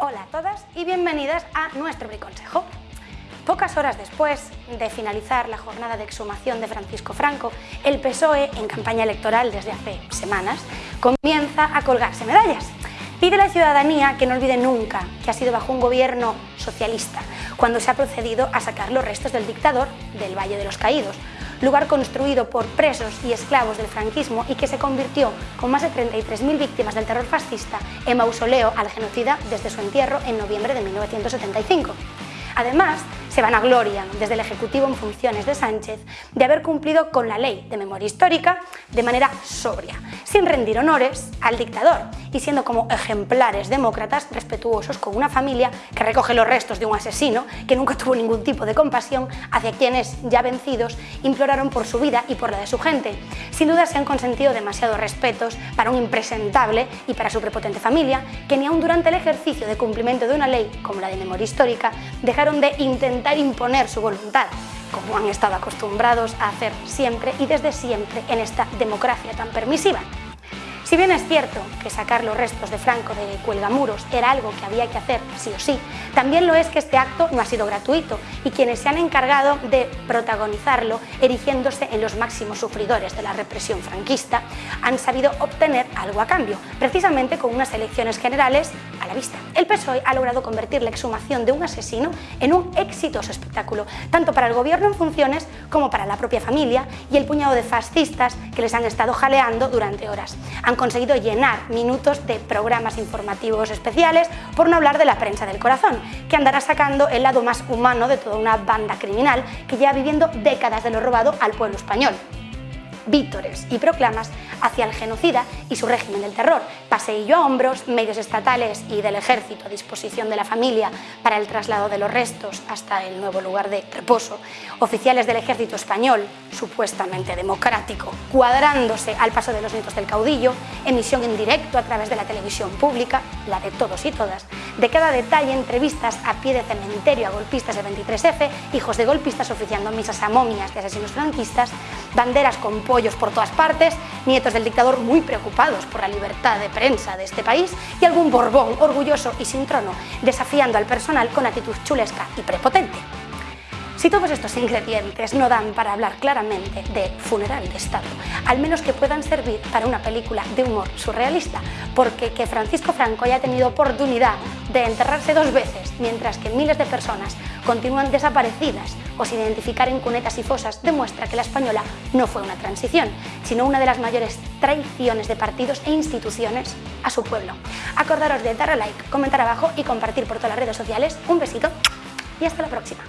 Hola a todas y bienvenidas a nuestro briconsejo. Pocas horas después de finalizar la jornada de exhumación de Francisco Franco, el PSOE, en campaña electoral desde hace semanas, comienza a colgarse medallas. Pide a la ciudadanía que no olvide nunca que ha sido bajo un gobierno socialista cuando se ha procedido a sacar los restos del dictador del Valle de los Caídos, lugar construido por presos y esclavos del franquismo y que se convirtió, con más de 33.000 víctimas del terror fascista, en mausoleo al genocida desde su entierro en noviembre de 1975. Además, se van a gloria desde el Ejecutivo en funciones de Sánchez de haber cumplido con la ley de memoria histórica de manera sobria, sin rendir honores al dictador y siendo como ejemplares demócratas respetuosos con una familia que recoge los restos de un asesino que nunca tuvo ningún tipo de compasión hacia quienes, ya vencidos, imploraron por su vida y por la de su gente. Sin duda se han consentido demasiados respetos para un impresentable y para su prepotente familia que ni aun durante el ejercicio de cumplimiento de una ley como la de memoria histórica dejaron de intentar imponer su voluntad como han estado acostumbrados a hacer siempre y desde siempre en esta democracia tan permisiva. Si bien es cierto que sacar los restos de Franco de Cuelgamuros era algo que había que hacer sí o sí, también lo es que este acto no ha sido gratuito y quienes se han encargado de protagonizarlo, erigiéndose en los máximos sufridores de la represión franquista, han sabido obtener algo a cambio, precisamente con unas elecciones generales a la vista. El PSOE ha logrado convertir la exhumación de un asesino en un exitoso espectáculo, tanto para el gobierno en funciones como para la propia familia y el puñado de fascistas que les han estado jaleando durante horas conseguido llenar minutos de programas informativos especiales, por no hablar de la prensa del corazón, que andará sacando el lado más humano de toda una banda criminal que lleva viviendo décadas de lo robado al pueblo español vítores y proclamas hacia el genocida y su régimen del terror, paseillo a hombros, medios estatales y del ejército a disposición de la familia para el traslado de los restos hasta el nuevo lugar de reposo, oficiales del ejército español, supuestamente democrático, cuadrándose al paso de los nietos del caudillo, emisión en directo a través de la televisión pública, la de todos y todas, de cada detalle entrevistas a pie de cementerio a golpistas del 23F, hijos de golpistas oficiando misas a momias de asesinos franquistas, banderas con pollos por todas partes, nietos del dictador muy preocupados por la libertad de prensa de este país y algún Borbón orgulloso y sin trono, desafiando al personal con actitud chulesca y prepotente. Si todos estos ingredientes no dan para hablar claramente de funeral de Estado, al menos que puedan servir para una película de humor surrealista, porque que Francisco Franco haya tenido oportunidad de enterrarse dos veces, mientras que miles de personas continúan desaparecidas o sin identificar en cunetas y fosas, demuestra que la española no fue una transición, sino una de las mayores traiciones de partidos e instituciones a su pueblo. Acordaros de dar a like, comentar abajo y compartir por todas las redes sociales. Un besito y hasta la próxima.